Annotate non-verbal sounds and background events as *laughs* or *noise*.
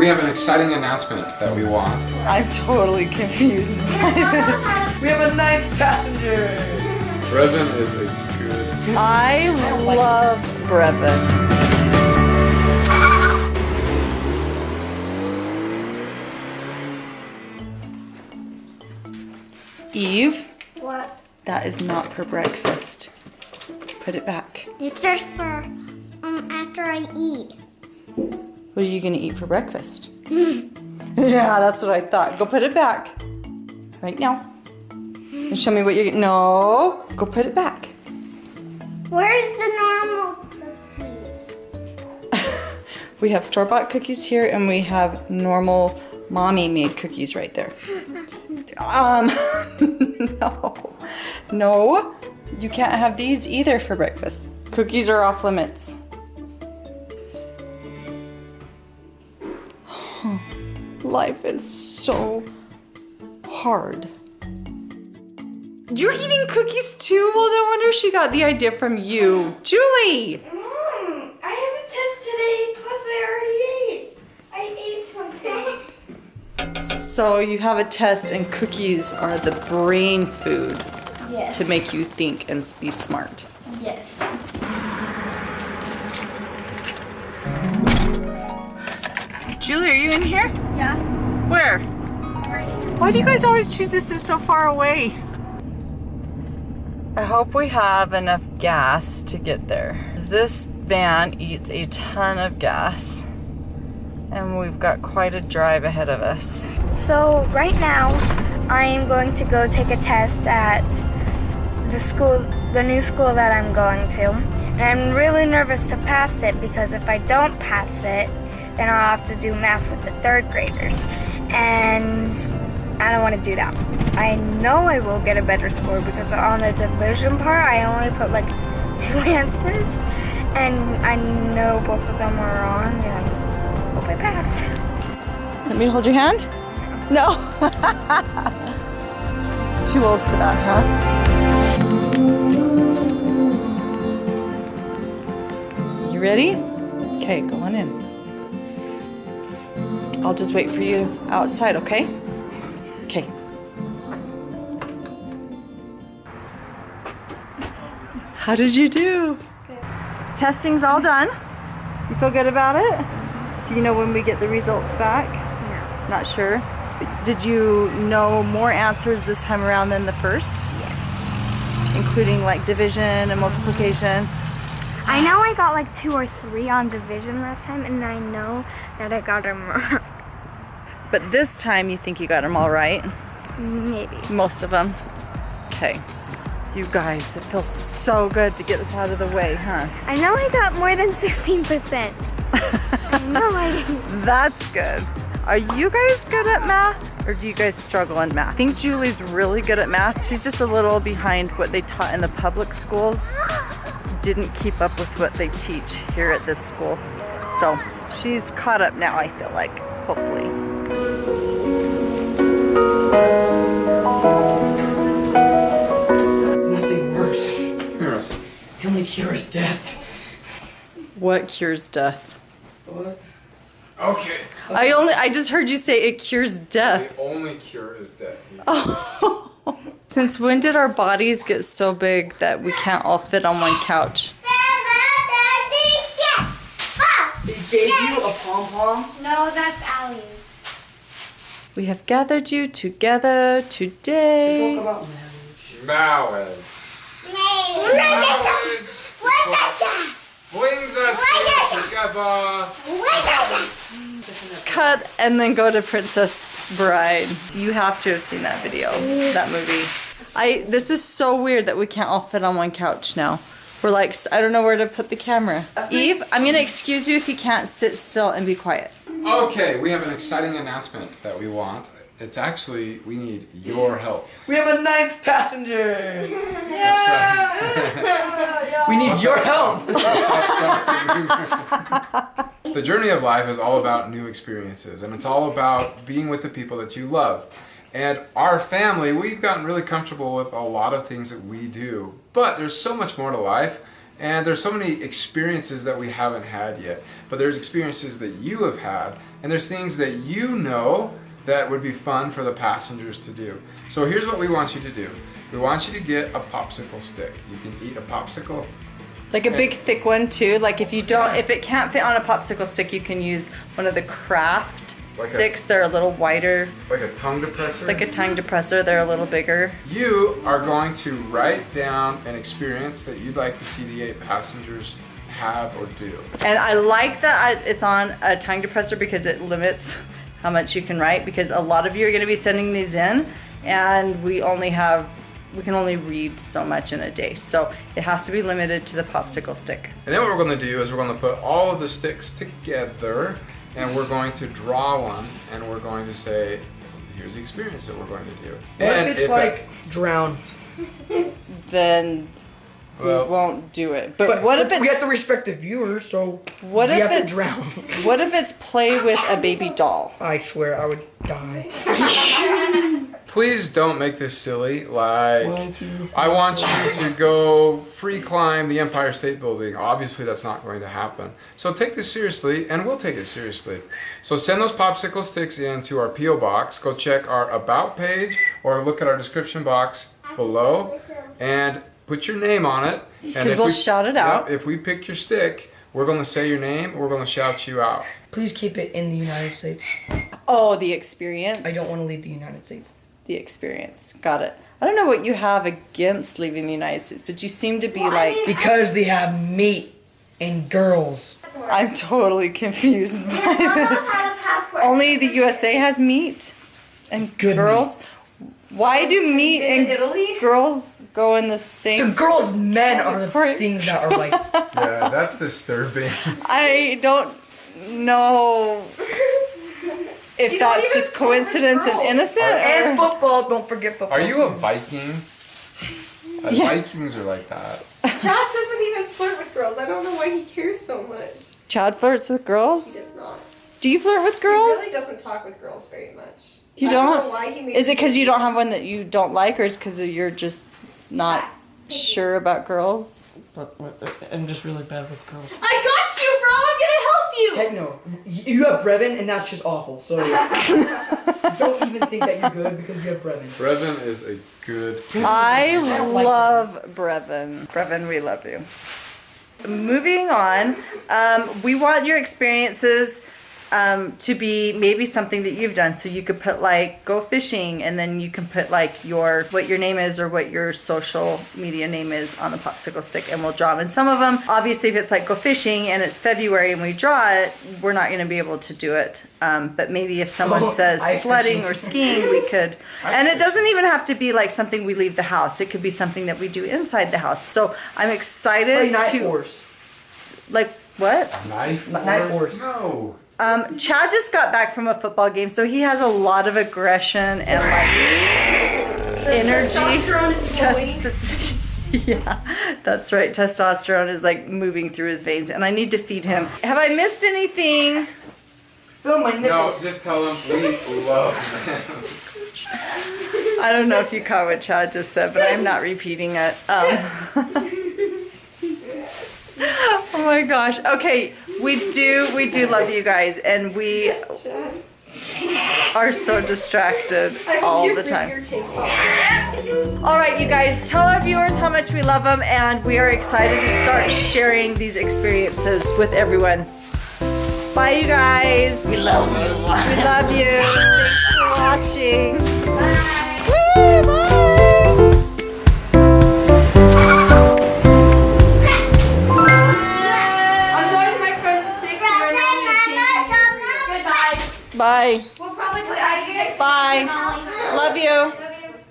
we have an exciting announcement that we want. I'm totally confused by this. We have a ninth passenger. Brevin is a good. I love Brevin. Eve, What? that is not for breakfast. Put it back. It's just for um after I eat. What are you gonna eat for breakfast? *laughs* yeah, that's what I thought. Go put it back. Right now. And show me what you're No, go put it back. Where's the normal cookies? *laughs* We have store-bought cookies here and we have normal mommy made cookies right there. *laughs* Um, no, no, you can't have these either for breakfast. Cookies are off limits. Life is so hard. You're eating cookies too? Well, no wonder she got the idea from you. Julie! Mom, I have a test today, plus I already ate. I ate something. *laughs* So you have a test and cookies are the brain food Yes. to make you think and be smart. Yes. Julie, are you in here? Yeah. Where? Why do you guys always choose this so far away? I hope we have enough gas to get there. This van eats a ton of gas and we've got quite a drive ahead of us. So right now, I am going to go take a test at the school, the new school that I'm going to. And I'm really nervous to pass it because if I don't pass it, then I'll have to do math with the third graders. And I don't want to do that. I know I will get a better score because on the division part, I only put like two *laughs* answers. And I know both of them are wrong and hope I pass. Let me hold your hand? No. *laughs* Too old for that, huh? You ready? Okay, go on in. I'll just wait for you outside, okay? Okay. How did you do? Testing's all done. You feel good about it? Do you know when we get the results back? No. Not sure. Did you know more answers this time around than the first? Yes. Including like division and multiplication? I know I got like two or three on division last time, and I know that I got them wrong. But this time you think you got them all right? Maybe. Most of them. Okay. You guys, it feels so good to get this out of the way, huh? I know I got more than 16%. I know I *laughs* didn't. That's good. Are you guys good at math or do you guys struggle in math? I think Julie's really good at math. She's just a little behind what they taught in the public schools. *gasps* *gasps* *gasps* Didn't keep up with what they teach here at this school. So she's caught up now, I feel like, hopefully. Nothing works. Here, Russell. The only cure is death. What cures death? What? Okay. I only I just heard you say it cures death. The only cure is death. *laughs* Oh. Since when did our bodies get so big that we can't all fit on one couch? He gave you a pom pom? No, that's Allie's. We have gathered you together today. Talk today. about marriage. Marriage. Brings us together. Cut and then go to Princess Bride. You have to have seen that video, that movie. I. This is so weird that we can't all fit on one couch now. We're like, I don't know where to put the camera. Eve, I'm gonna excuse you if you can't sit still and be quiet. Okay, we have an exciting announcement that we want. It's actually, we need your help. We have a ninth passenger. That's right. *laughs* We need your help. *laughs* the journey of life is all about new experiences and it's all about being with the people that you love. And our family, we've gotten really comfortable with a lot of things that we do, but there's so much more to life. And there's so many experiences that we haven't had yet. But there's experiences that you have had, and there's things that you know that would be fun for the passengers to do. So here's what we want you to do. We want you to get a popsicle stick. You can eat a popsicle. Like a big thick one too. Like if you don't, if it can't fit on a popsicle stick, you can use one of the craft Like a- sticks. They're a little wider, Like a tongue depressor. like a tongue depressor. They're a little bigger. You are going to write down an experience that you'd like to see the eight passengers have or do. And I like that I, it's on a tongue depressor because it limits how much you can write. Because a lot of you are going to be sending these in, and we only have we can only read so much in a day. So it has to be limited to the popsicle stick. And then what we're going to do is we're going to put all of the sticks together and we're going to draw one and we're going to say, here's the experience that we're going to do. What and if it's it- like drown? *laughs* Then Well- we won't do it. But, what if it's we have to respect the viewers? So What we if have to it's drown? what if it's play with a baby doll? I swear I would die. *laughs* please don't make this silly. Like, One, two, three, I want you to go free climb the Empire State Building. Obviously, that's not going to happen. So take this seriously, and we'll take it seriously. So send those popsicle sticks into our PO box. Go check our about page or look at our description box below, and put your name on it. And 'Cause if we'll we- shout it out. Yep, if we pick your stick, we're going to say your name. We're going to shout you out. Please keep it in the United States. Oh, the experience. I don't want to leave the United States. The experience. Got it. I don't know what you have against leaving the United States, but you seem to be like Because they have meat and girls. I'm totally confused by this. Only the USA has meat and Good girls. Why do meat In and Italy? girls go in the same? The girls' men are the Right. things that are like. *laughs* Yeah, that's disturbing. I don't know if You don't that's even just coincidence and girls. innocent. and football. Don't forget football. Are you a Viking? Uh, Yeah. Vikings are like that. *laughs* Chad doesn't even flirt with girls. I don't know why he cares so much. Chad flirts with girls? He does not. Do you flirt with girls? He really doesn't talk with girls very much. You I don't don't? know why he makes Is it because you don't have one that you don't like, or is because you're just not sure about girls? I'm just really bad with girls. I got you, bro. I'm gonna help you. Heck no. You have Brevin, and that's just awful. So *laughs* don't even think that you're good because you have Brevin. Brevin is a good. I don't like love Brevin. Brevin, we love you. Moving on, um, we want your experiences um, to be maybe something that you've done. So you could put like go fishing, and then you can put like your what your name is or what your social media name is on the popsicle stick, and we'll draw them. And some of them, obviously, if it's like go fishing and it's February and we draw it, we're not going to be able to do it. Um, but maybe if someone Oh, says ice sledding or skiing, we could. *laughs* And it doesn't even have to be like something we leave the house. It could be something that we do inside the house. So I'm excited Play Night to Force. like what? Knife Knife Wars? Wars. No. Um, Chad just got back from a football game, so he has a lot of aggression and like The energy. Testosterone is. Test- *laughs* yeah, that's right. Testosterone is like moving through his veins, and I need to feed him. Have I missed anything? Fill my nipple. No, just tell him we love them. *laughs* I don't know if you caught what Chad just said, but I'm not repeating it. Um, *laughs* oh my gosh. Okay, we do we do love you guys, and we are so distracted all the time. Your tank top. All right, you guys, tell our viewers how much we love them, and we are excited to start sharing these experiences with everyone. Bye, you guys. We love you. We love you. Thanks for watching. Bye. We'll probably play I Bye. Love you. Bye